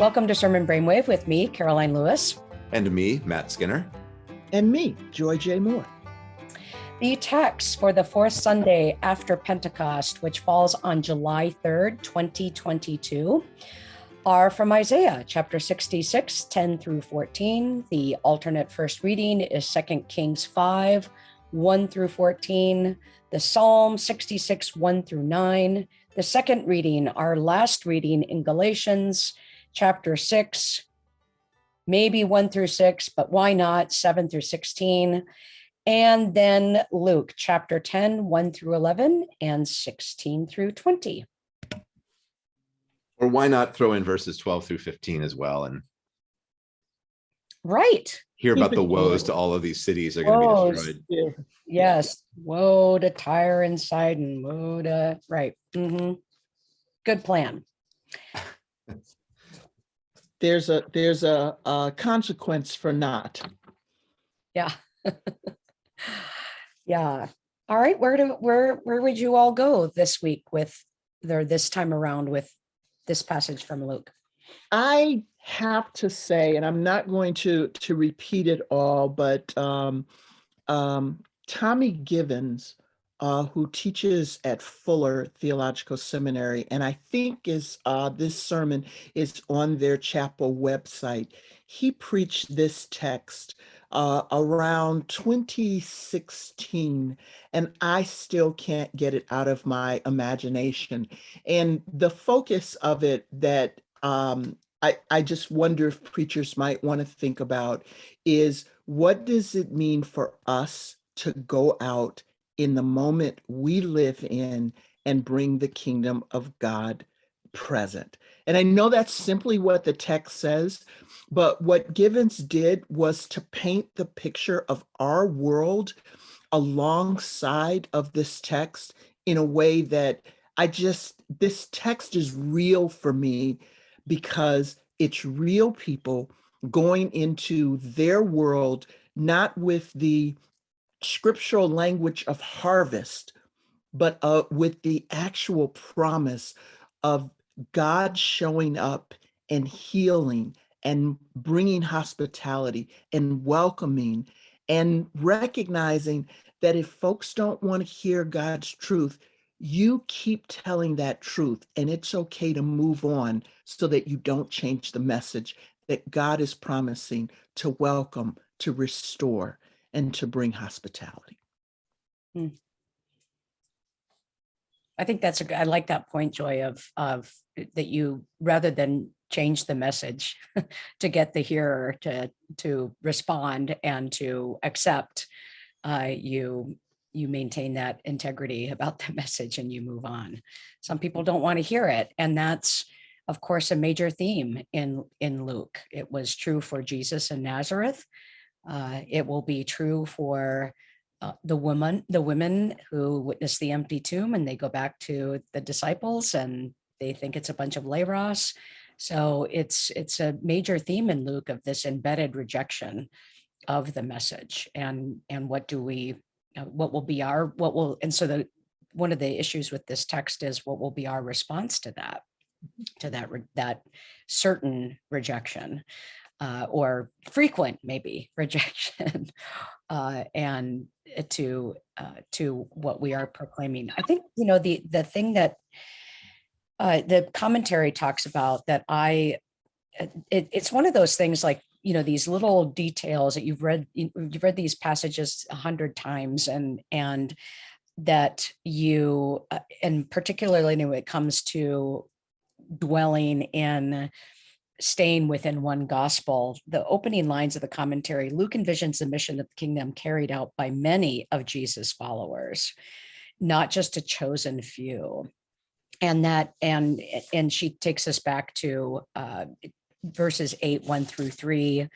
Welcome to Sermon Brainwave with me, Caroline Lewis. And me, Matt Skinner. And me, Joy J. Moore. The text for the fourth Sunday after Pentecost, which falls on July 3rd, 2022, are from Isaiah chapter 66, 10 through 14. The alternate first reading is 2 Kings 5, 1 through 14. The Psalm 66, 1 through 9. The second reading, our last reading in Galatians chapter 6, maybe 1 through 6, but why not 7 through 16? And then Luke chapter 10, 1 through 11, and 16 through 20. Or why not throw in verses 12 through 15 as well and right hear about the woes to all of these cities are going to be destroyed. Yeah. Yes. Woe to Tyre and Sidon. Woe to right. Mm -hmm. Good plan. there's a there's a, a consequence for not. Yeah. yeah. All right. Where do where where would you all go this week with or this time around with this passage from Luke? I have to say, and I'm not going to to repeat it all, but um, um, Tommy Givens uh, who teaches at Fuller Theological Seminary, and I think is uh, this sermon is on their chapel website. He preached this text uh, around 2016, and I still can't get it out of my imagination. And the focus of it that um, I, I just wonder if preachers might want to think about is what does it mean for us to go out in the moment we live in and bring the kingdom of God present. And I know that's simply what the text says, but what Givens did was to paint the picture of our world alongside of this text in a way that I just, this text is real for me because it's real people going into their world, not with the scriptural language of harvest, but uh, with the actual promise of God showing up and healing and bringing hospitality and welcoming and recognizing that if folks don't want to hear God's truth, you keep telling that truth and it's okay to move on so that you don't change the message that God is promising to welcome, to restore, and to bring hospitality. Hmm. I think that's a I like that point, Joy, of of eh, that you rather than change the message to get the hearer to to respond and to accept, uh, you you maintain that integrity about the message and you move on. Some people don't want to hear it, and that's of course a major theme in in Luke. It was true for Jesus in Nazareth. Uh, it will be true for uh, the woman, the women who witness the empty tomb and they go back to the disciples and they think it's a bunch of leros. So it's it's a major theme in Luke of this embedded rejection of the message and and what do we uh, what will be our what will and so the one of the issues with this text is what will be our response to that to that that certain rejection uh, or frequent maybe rejection uh, and to uh, to what we are proclaiming. I think, you know, the the thing that uh, the commentary talks about that I, uh, it, it's one of those things like, you know, these little details that you've read, you've read these passages a hundred times and, and that you, uh, and particularly when it comes to dwelling in staying within one gospel, the opening lines of the commentary, Luke envisions the mission of the kingdom carried out by many of Jesus' followers, not just a chosen few. And that, and, and she takes us back to uh, verses eight, one through three,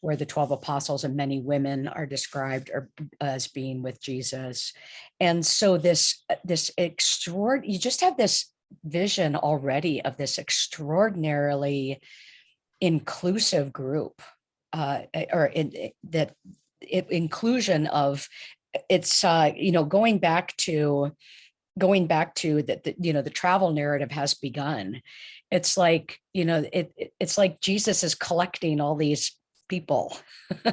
where the 12 apostles and many women are described as being with Jesus. And so this, this extraordinary, you just have this vision already of this extraordinarily inclusive group uh, eh, or in, eh, that it, inclusion of it's uh, you know going back to going back to that, the, you know, the travel narrative has begun. It's like, you know, it, it- it's like Jesus is collecting all these people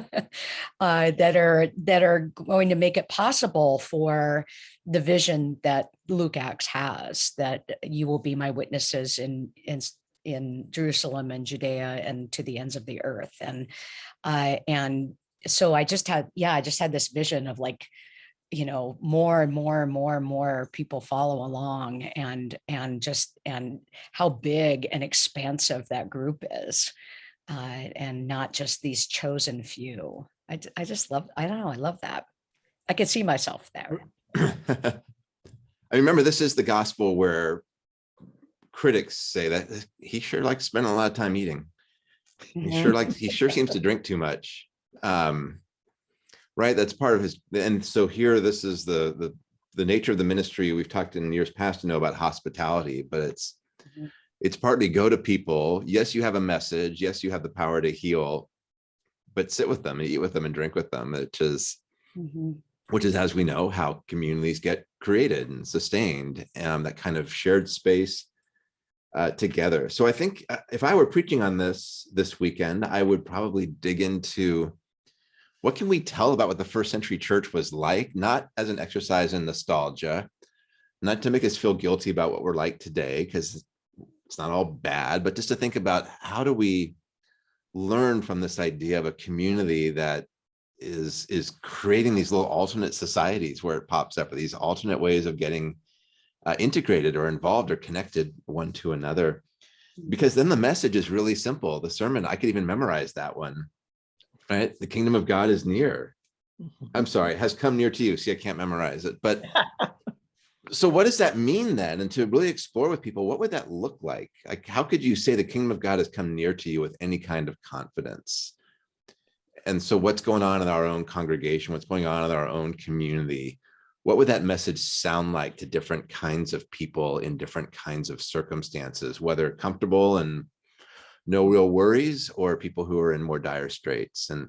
uh, that are that are going to make it possible for the vision that Luke Acts has that you will be my witnesses in in in Jerusalem and Judea and to the ends of the earth and uh, and so I just had yeah I just had this vision of like you know more and more and more and more people follow along and and just and how big and expansive that group is uh, and not just these chosen few. I, I just love, I don't know, I love that. I could see myself there. I remember this is the gospel where critics say that he sure likes spending a lot of time eating. He sure like, he sure seems to drink too much. Um, right, that's part of his, and so here, this is the, the, the nature of the ministry. We've talked in years past to know about hospitality, but it's, Mhm. it's partly go to people. Yes, you have a message. Yes, you have the power to heal, but sit with them and eat with them and drink with them, which is, Mhm. Which is, as we know, how communities get created and sustained, um, that kind of shared space uh, together. So I think uh, if I were preaching on this this weekend, I would probably dig into what can we tell about what the first century church was like, not as an exercise in nostalgia, not to make us feel guilty about what we're like today, because it's not all bad, but just to think about how do we learn from this idea of a community that is is creating these little alternate societies where it pops up or these alternate ways of getting uh, integrated or involved or connected one to another. Because then the message is really simple. The sermon i could even memorize that one right? The kingdom of god is near. I'm sorry has come near to you. See i can't memorize it. But so what does that mean then? And to really explore with people what would that look like? Like how could you say the kingdom of god has come near to you with any kind of confidence and so what's going on in our own congregation what's going on in our own community? What would that message sound like to different kinds of people in different kinds of circumstances whether comfortable and no real worries or people who are in more dire straits? And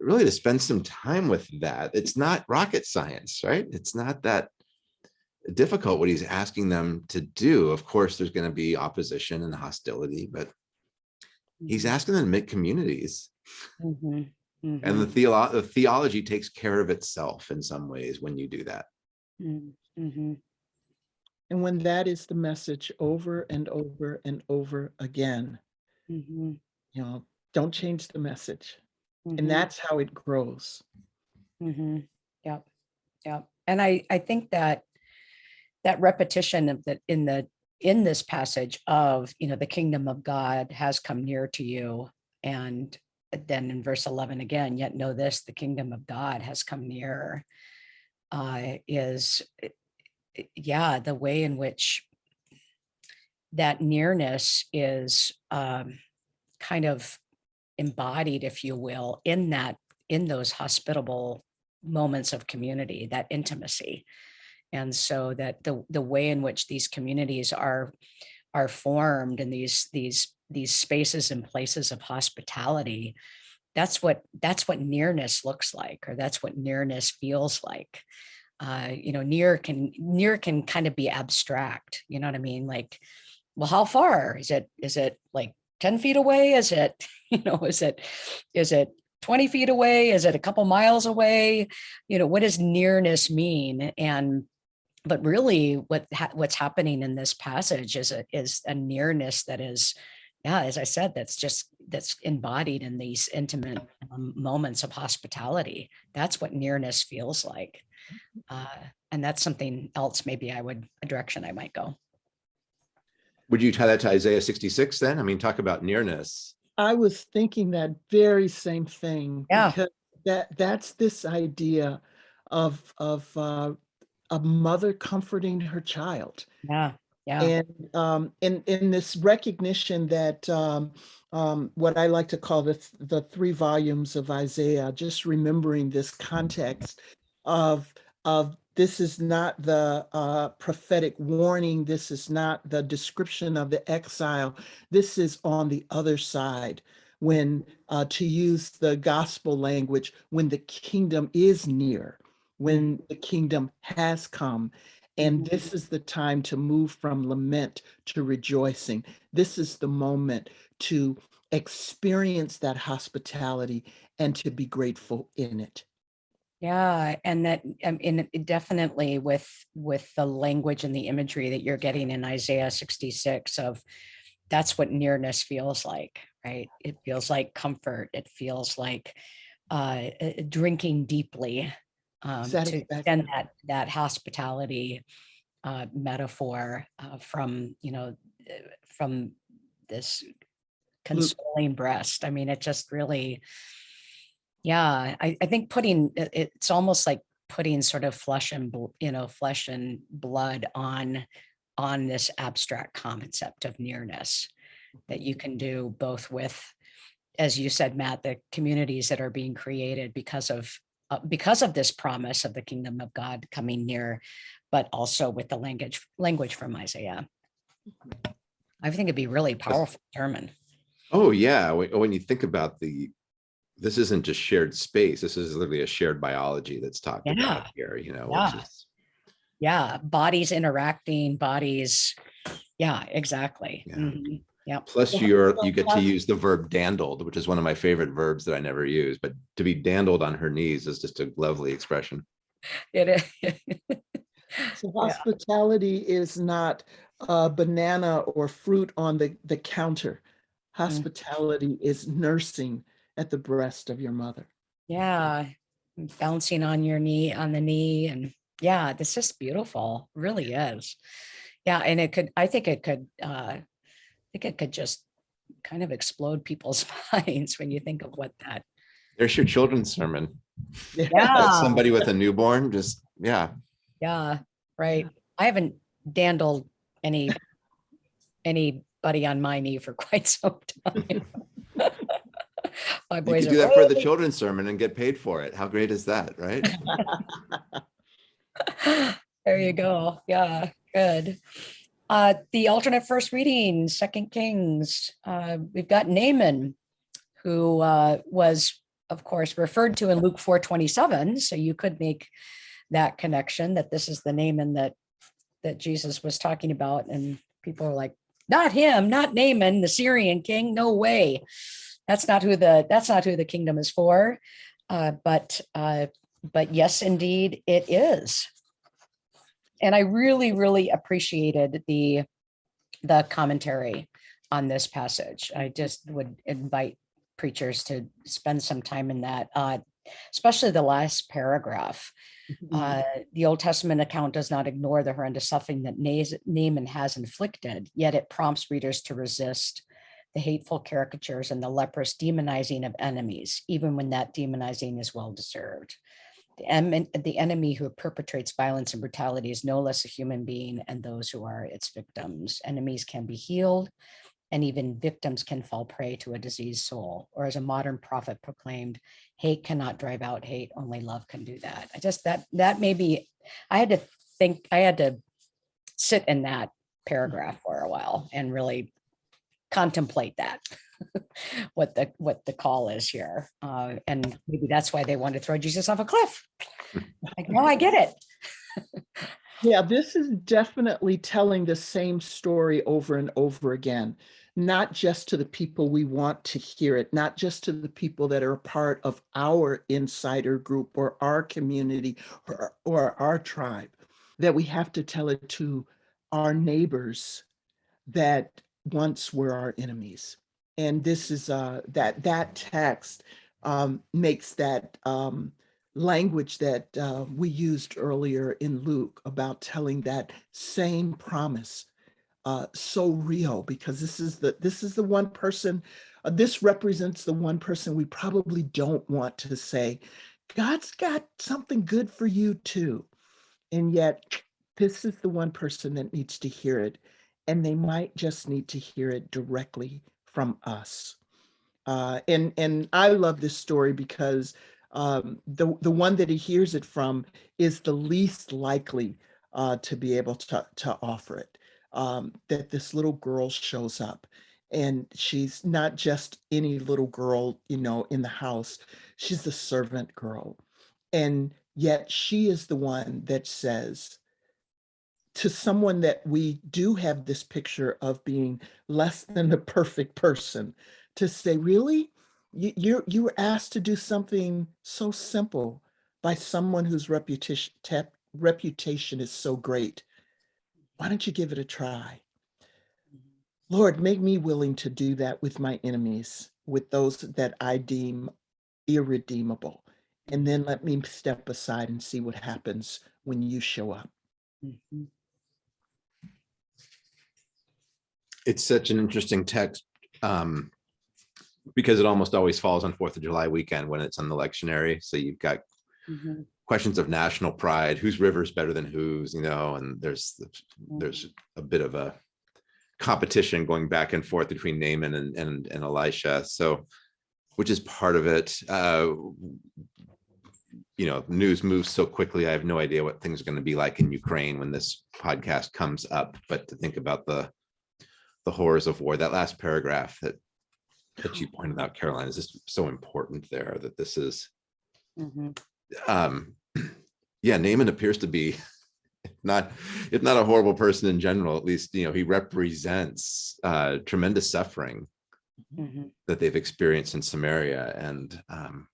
really to spend some time with that it's not rocket science right? It's not that difficult what he's asking them to do. Of course there's going to be opposition and hostility but he's mm-hmm. asking them to make communities Mhm. and the, Mhm. theolo- the theology takes care of itself in some ways when you do that. Mhm. Mhm. And when that is the message over and over and over again, Mhm. you know, don't change the message. And that's how it grows. Mhm. Yep, yep. And I, I think that that repetition of that in the, in this passage of, you know, the kingdom of God has come near to you. And then in verse 11 again, yet know this, the kingdom of God has come near. Uh, is, eh, yeah, the way in which that nearness is um, kind of embodied, if you will, in that, in those hospitable moments of community, that intimacy. And so that the, the way in which these communities are, are formed and these, these, these spaces and places of hospitality, that's what, that's what nearness looks like, or that's what nearness feels like. Uh, you know, near can, near can kind of be abstract, you know what I mean? Like, well, how far? Is it, is it like 10 feet away? Is it, you know, is it, is it 20 feet away? Is it a couple miles away? You know, what does nearness mean? And but really what ha what's happening in this passage is a is a nearness that is yeah as i said that's just that's embodied in these intimate um, moments of hospitality that's what nearness feels like uh, and that's something else maybe i would a direction i might go Would you tie that to Isaiah 66 then? I mean, talk about nearness. I was thinking that very same thing. Yeah. Because that, that's this idea of, of uh, a mother comforting her child. yeah yeah And um, in, in this recognition that um, um, what I like to call the, th- the three volumes of Isaiah, just remembering this context of, of this is not the uh, prophetic warning. This is not the description of the exile. This is on the other side when, uh, to use the gospel language, when the kingdom is near, when the kingdom has come And Mhm. this is the time to move from lament to rejoicing. This is the moment to experience that hospitality and to be grateful in it. Yeah, and that, in definitely with, with the language and the imagery that you're getting in Isaiah sixty-six of, that's what nearness feels like, right? It feels like comfort. It feels like uh, uh, drinking deeply. Um, To extend that, that hospitality uh, metaphor uh, from, you know, uh, from this consoling breast. I mean, it just really, yeah, I, I think putting, it- it's almost like putting sort of flesh and, you know, flesh and blood on, on this abstract concept of nearness that you can do both with, as you said, Matt, the communities that are being created because of, uh, because of this promise of the kingdom of God coming near, but also with the language, language from Isaiah. I think it'd be really powerful sermon. Oh, yeah. When, you think about the, this isn't just shared space. This is literally a shared biology that's talked Yeah. about here, you know, Yeah. which is, Yeah, bodies interacting, bodies. Yeah, exactly. Yeah. Mhm. plus Yeah, you're, you get to use the verb dandled, which is one of my favorite verbs that I never use, but to be dandled on her knees is just a lovely expression. It is. So Yeah. hospitality is not a banana or fruit on the, the counter. Hospitality is nursing at the breast of your mother. Yeah, bouncing on your knee, on the knee and yeah, this is beautiful, really is. Yeah, and it could, I think it could, uh, I think it could just kind of explode people's minds when you think of what that, There's your children's sermon. That's yeah, somebody with a newborn, just, yeah. yeah, right. I haven't dandled any, anybody on my knee for quite some time. My You boys could are do that for the children's sermon and get paid for it. How great is that, right? There you go. Yeah, good. Uh, the alternate first reading, Second Kings, uh, we've got Naaman, who uh, was, of course, referred to in Luke four twenty-seven. So you could make that connection that this is the Naaman that that Jesus was talking about, and people are like, not him, not Naaman, the Syrian king. No way. That's not who the that's not who the kingdom is for. Uh, but uh, but yes, indeed, it is. And I really, really appreciated the the commentary on this passage. I just would invite preachers to spend some time in that, uh, especially the last paragraph. Uh, the Old Testament account does not ignore the horrendous suffering that Naaman has inflicted, yet it prompts readers to resist the hateful caricatures and the leprous demonizing of enemies, even when that demonizing is well deserved. The, em- the enemy who perpetrates violence and brutality is no less a human being and those who are its victims. Enemies can be healed and even victims can fall prey to a diseased soul. Or as a modern prophet proclaimed, hate cannot drive out hate, only love can do that. I just, that, that may be, I had to think, I had to sit in that paragraph for a while and really contemplate that. what the what the call is here. Uh, and maybe that's why they want to throw Jesus off a cliff. Like, no, I get it. Yeah, this is definitely telling the same story over and over again, not just to the people we want to hear it, not just to the people that are part of our insider group or our community or, or our tribe, that we have to tell it to our neighbors that once were our enemies. And this is uh, that that text um, makes that um, language that uh, we used earlier in Luke about telling that same promise uh, so real because this is the this is the one person uh, this represents the one person we probably don't want to say God's got something good for you too. And yet this is the one person that needs to hear it and they might just need to hear it directly from us uh, and and I love this story because um, the the one that he hears it from is the least likely uh, to be able to to offer it. Um, that this little girl shows up, and she's not just any little girl, you know, in the house. She's the servant girl, and yet she is the one that says, to someone that we do have this picture of being less than the perfect person, to say, really? You, you're, you were asked to do something so simple by someone whose reputation, reputation is so great. Why don't you give it a try? Lord, make me willing to do that with my enemies, with those that I deem irredeemable. And then let me step aside and see what happens when you show up. Mhm. It's such an interesting text. um, Because it almost always falls on Fourth of July weekend when it's on the lectionary. So you've got Mhm. questions of national pride, whose river's better than whose, you know, and there's, there's a bit of a competition going back and forth between Naaman and, and, and Elisha. So, which is part of it. Uh, You know, news moves so quickly. I have no idea what things are going to be like in Ukraine when this podcast comes up, but to think about the the horrors of war, that last paragraph that that you pointed out, Caroline, is just so important there that this is Mhm. um yeah naaman appears to be not if not a horrible person in general at least you know he represents uh tremendous suffering Mhm. that they've experienced in samaria and um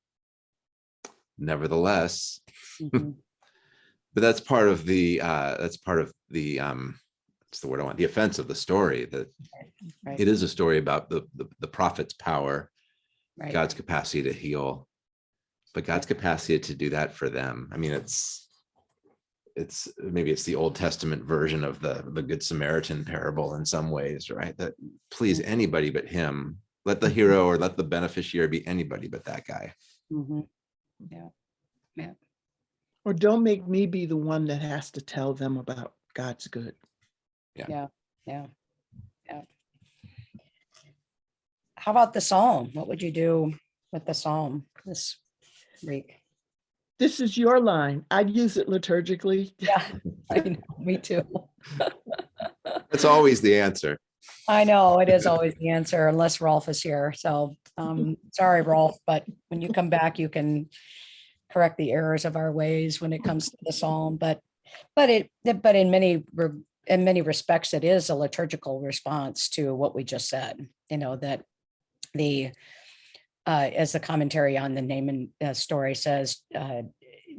nevertheless Mhm. but that's part of the uh that's part of the um what's the word i want the offense of the story that Right, it is a story about the the, the prophet's power right. God's capacity to heal, but God's capacity to do that for them. I mean, it's it's maybe it's the Old Testament version of the the Good Samaritan parable in some ways, right? That please Mhm. anybody but him. Let the hero or let the beneficiary be anybody but that guy. Mhm. Or don't make me be the one that has to tell them about God's good. Yeah, yeah, yeah. How about the psalm? What would you do with the psalm this week? This is your line. I'd use it liturgically. Yeah, I know, me too. That's always the answer. I know, it is always the answer unless Rolf is here. So, um, sorry, Rolf, but when you come back, you can correct the errors of our ways when it comes to the psalm, but, but it, but in many, re- in many respects, it is a liturgical response to what we just said, you know, that the, uh, as the commentary on the Naaman uh, story says, uh,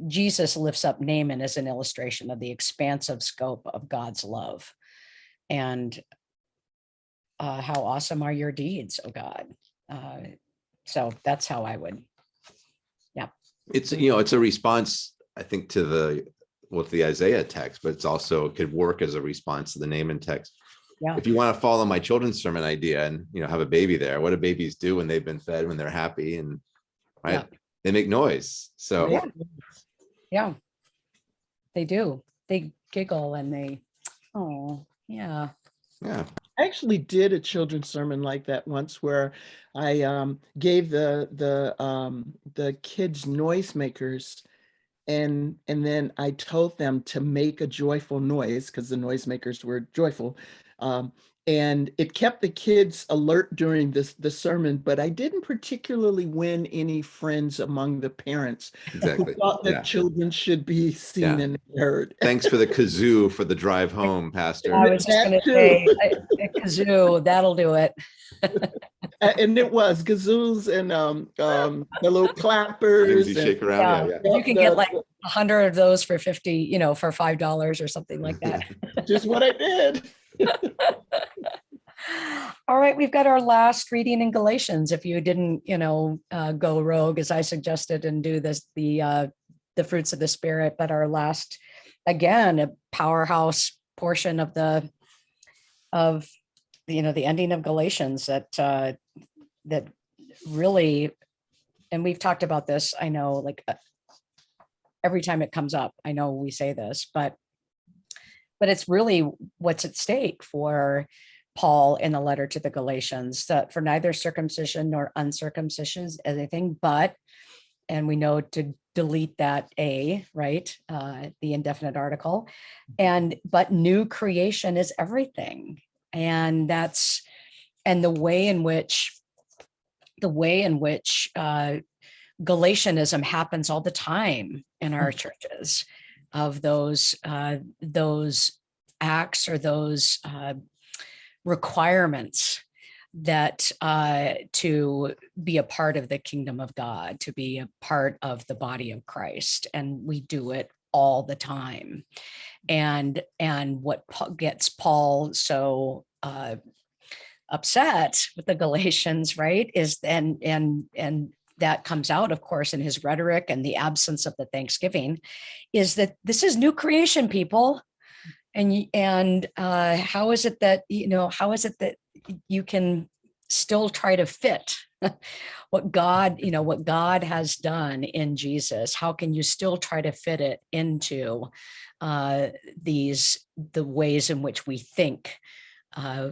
Jesus lifts up Naaman as an illustration of the expansive scope of God's love. And uh, how awesome are your deeds, oh God. Uh, so that's how I would, yeah. It's you know, it's a response, I think, to the with the Isaiah text, but it's also it could work as a response to the Naaman text. Yeah. If you want to follow my children's sermon idea and you know have a baby there, what do babies do when they've been fed, when they're happy and right? Yeah. They make noise. So Yeah. yeah, they do. They giggle and they, oh, yeah. yeah. I actually did a children's sermon like that once where I um, gave the the um, the kids noisemakers and and then I told them to make a joyful noise because the noisemakers were joyful. Um, and it kept the kids alert during this the sermon, but I didn't particularly win any friends among the parents who thought that Yeah. children should be seen Yeah. and heard. Thanks for the kazoo for the drive home, Pastor. I was just gonna say, I- a kazoo, that'll do it. A- and it was gazoos and um um the little clappers you and shake around. Yeah, yeah. You can get like a hundred of those for 50, you know, for $5 or something like that. just what I did. All right, we've got our last reading in Galatians. If you didn't, you know, uh, go rogue as I suggested and do this, the uh, the fruits of the spirit, but our last, again, a powerhouse portion of the of you know the ending of Galatians that uh, that really, and we've talked about this. I know, like uh, every time it comes up, I know we say this, but but it's really what's at stake for Paul in the letter to the Galatians that for neither circumcision nor uncircumcision is anything but, and we know to delete that A, right? Uh, the indefinite article. And but new creation is everything. And that's and the way in which the way in which uh, Galatianism happens all the time in our churches of those uh, those acts or those uh, requirements that uh, to be a part of the kingdom of God, to be a part of the body of Christ, and we do it all the time. And and what gets Paul so uh, upset with the Galatians, right, is and and and that comes out, of course, in his rhetoric and the absence of the Thanksgiving, is that this is new creation, people. And and uh, how is it that you know how is it that you can still try to fit what God, you know, what God has done in Jesus. How can you still try to fit it into uh, these the ways in which we think uh,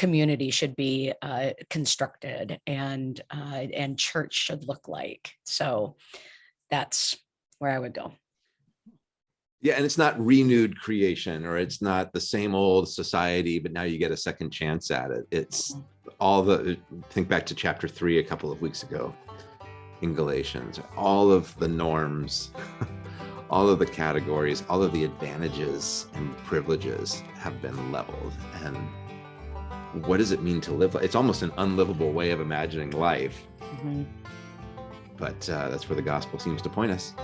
community should be uh, constructed and uh, and church should look like? So that's where I would go. Yeah, and it's not renewed creation or it's not the same old society, but now you get a second chance at it. It's all the think back to chapter three a couple of weeks ago in Galatians, all of the norms, all of the categories, all of the advantages and privileges have been leveled. And what does it mean to live? It's almost an unlivable way of imagining life, Mhm. but uh, that's where the gospel seems to point us.